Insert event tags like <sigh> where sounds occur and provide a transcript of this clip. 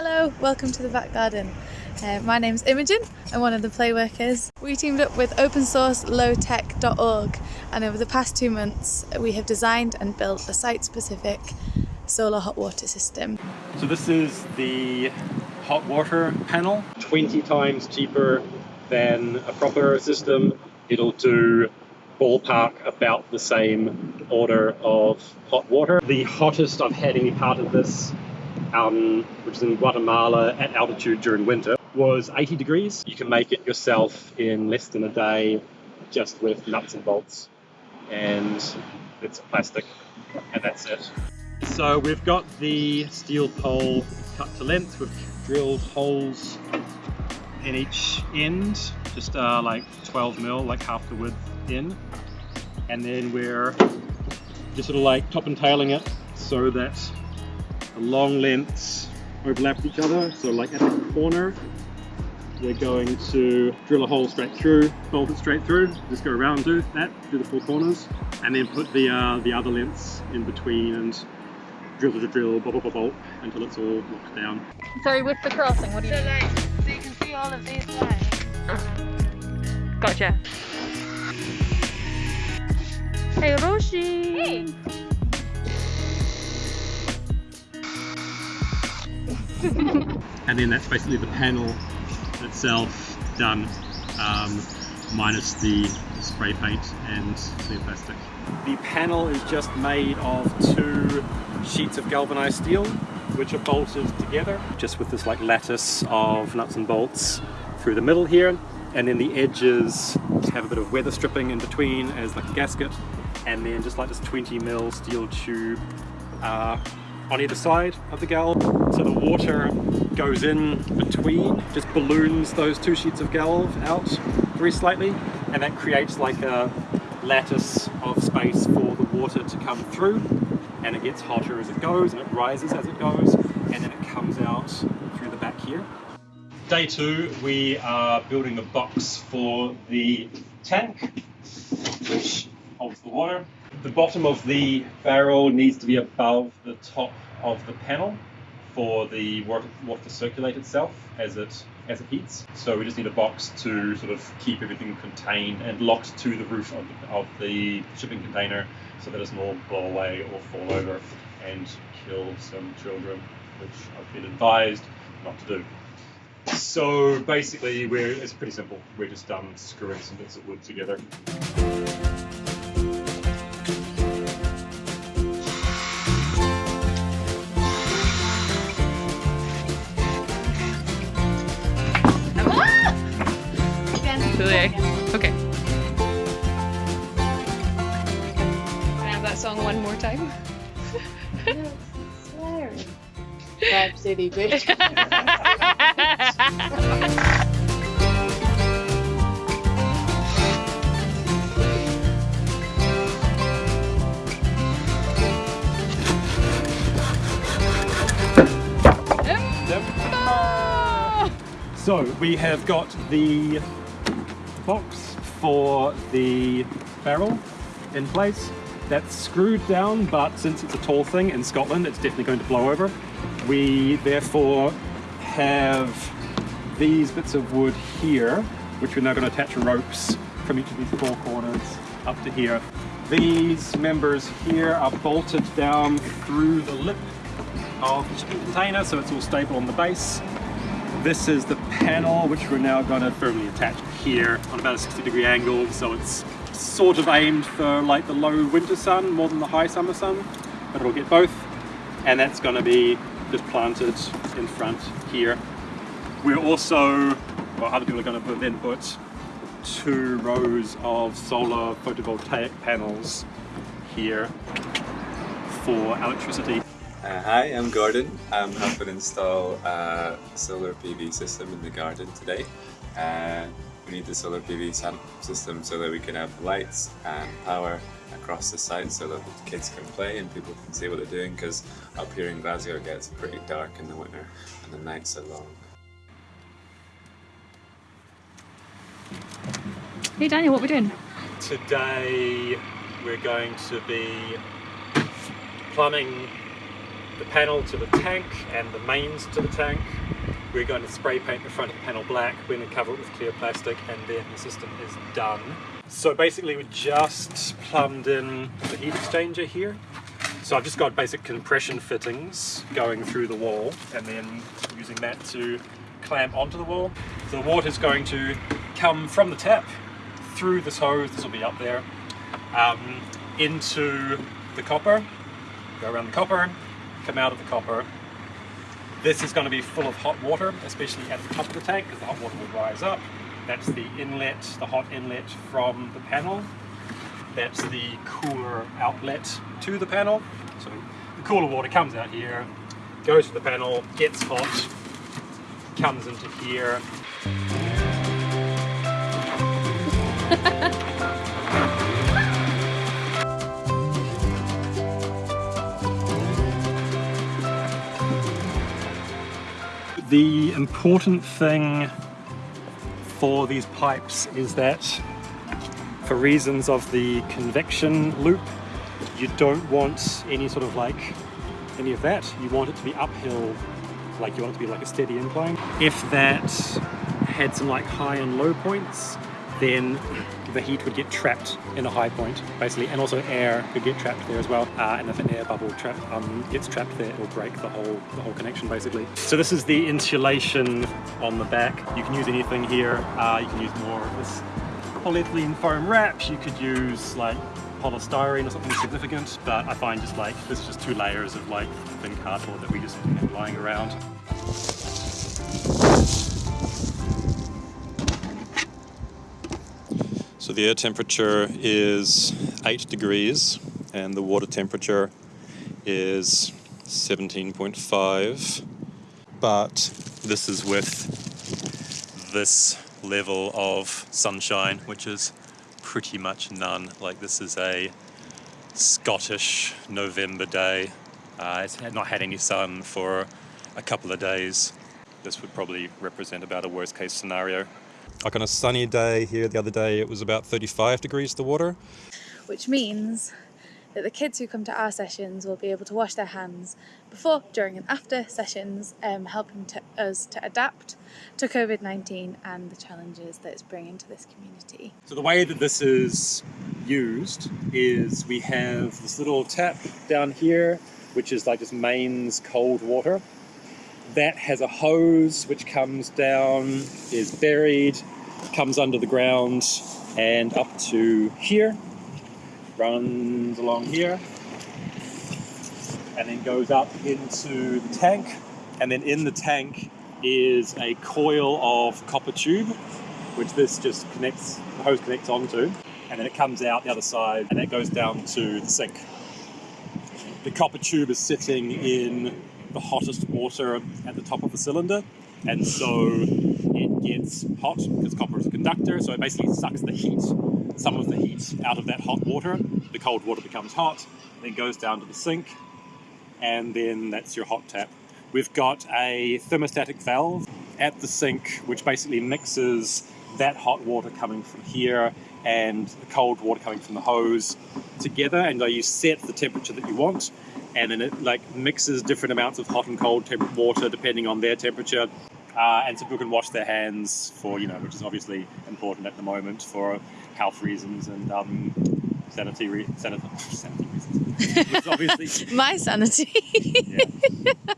Hello, welcome to the back garden. Uh, my name's Imogen, I'm one of the play workers. We teamed up with opensourcelowtech.org and over the past two months we have designed and built a site-specific solar hot water system. So this is the hot water panel, 20 times cheaper than a proper system. It'll do ballpark about the same order of hot water. The hottest I've had any part of this um, which is in Guatemala at altitude during winter, was 80 degrees. You can make it yourself in less than a day just with nuts and bolts and it's plastic and that's it. So we've got the steel pole cut to length, we've drilled holes in each end, just uh, like 12 mil, like half the width in. And then we're just sort of like top and tailing it so that the long lengths overlap each other. So like at the corner, we're going to drill a hole straight through, bolt it straight through, just go around do that, do the four corners, and then put the uh, the other lengths in between and drill to drill, bolt, bolt, bolt, until it's all locked down. Sorry, with the crossing, what do you so? Like, so you can see all of these lines. Gotcha. Hey, Roshi! Hey! <laughs> and then that's basically the panel itself done, um, minus the spray paint and clear plastic. The panel is just made of two sheets of galvanized steel which are bolted together just with this like lattice of nuts and bolts through the middle here and then the edges have a bit of weather stripping in between as like a gasket and then just like this 20 mil steel tube uh, on either side of the galv. So the water goes in between, just balloons those two sheets of galv out very slightly, and that creates like a lattice of space for the water to come through, and it gets hotter as it goes, and it rises as it goes, and then it comes out through the back here. Day two, we are building a box for the tank, which holds the water. The bottom of the barrel needs to be above the top of the panel for the water, to circulate itself as it as it heats. So we just need a box to sort of keep everything contained and locked to the roof of the, of the shipping container so that it doesn't all blow away or fall over and kill some children, which I've been advised not to do. So basically, we're, it's pretty simple. We're just um, screwing some bits of wood together. City, bitch. <laughs> So we have got the box for the barrel in place. That's screwed down, but since it's a tall thing in Scotland, it's definitely going to blow over. We therefore have these bits of wood here, which we're now going to attach ropes from each of these four corners up to here. These members here are bolted down through the lip of the container, so it's all stable on the base. This is the panel, which we're now going to firmly attach here on about a 60 degree angle, so it's sort of aimed for like the low winter sun more than the high summer sun, but it'll get both. And that's going to be just planted in front here. We're also, well, other people are going to put, then put two rows of solar photovoltaic panels here for electricity. Uh, hi, I'm Gordon. I'm helping install a solar PV system in the garden today. Uh, we need the solar PV system so that we can have lights and power across the site so that the kids can play and people can see what they're doing because up here in Glasgow it gets pretty dark in the winter and the nights are long. Hey Daniel, what are we doing? Today we're going to be plumbing the panel to the tank and the mains to the tank. We're going to spray paint the front of the panel black, we're going to cover it with clear plastic and then the system is done. So basically we just plumbed in the heat exchanger here. So I've just got basic compression fittings going through the wall and then using that to clamp onto the wall. So the water is going to come from the tap through this hose, this will be up there, um, into the copper, go around the copper, come out of the copper. This is going to be full of hot water, especially at the top of the tank because the hot water will rise up. That's the inlet, the hot inlet from the panel. That's the cooler outlet to the panel. So the cooler water comes out here, goes to the panel, gets hot, comes into here. <laughs> the important thing for these pipes is that for reasons of the convection loop you don't want any sort of like any of that. You want it to be uphill like you want it to be like a steady incline. If that had some like high and low points then the heat would get trapped in a high point basically and also air could get trapped there as well uh, and if an air bubble trap, um, gets trapped there it'll break the whole the whole connection basically. So this is the insulation on the back. You can use anything here. Uh, you can use more of this polyethylene foam wraps. You could use like polystyrene or something significant but I find just like this is just two layers of like thin cardboard that we just have lying around So the air temperature is 8 degrees and the water temperature is 17.5 but this is with this level of sunshine which is pretty much none. Like this is a Scottish November day. Uh, it's not had any sun for a couple of days. This would probably represent about a worst case scenario like on a sunny day here the other day it was about 35 degrees the water which means that the kids who come to our sessions will be able to wash their hands before, during and after sessions, um, helping to, us to adapt to COVID-19 and the challenges that it's bringing to this community. So the way that this is used is we have this little tap down here which is like just mains cold water that has a hose which comes down, is buried, comes under the ground and up to here, runs along here, and then goes up into the tank. And then in the tank is a coil of copper tube, which this just connects, the hose connects onto. And then it comes out the other side and it goes down to the sink. The copper tube is sitting in the hottest water at the top of the cylinder and so it gets hot because copper is a conductor so it basically sucks the heat some of the heat out of that hot water. The cold water becomes hot then goes down to the sink and then that's your hot tap. We've got a thermostatic valve at the sink which basically mixes that hot water coming from here and the cold water coming from the hose together and you set the temperature that you want and then it like mixes different amounts of hot and cold water depending on their temperature uh, and so people can wash their hands for you know which is obviously important at the moment for health reasons and um, sanity, re sanity, <laughs> sanity reasons. <laughs> My sanity. <laughs> yeah.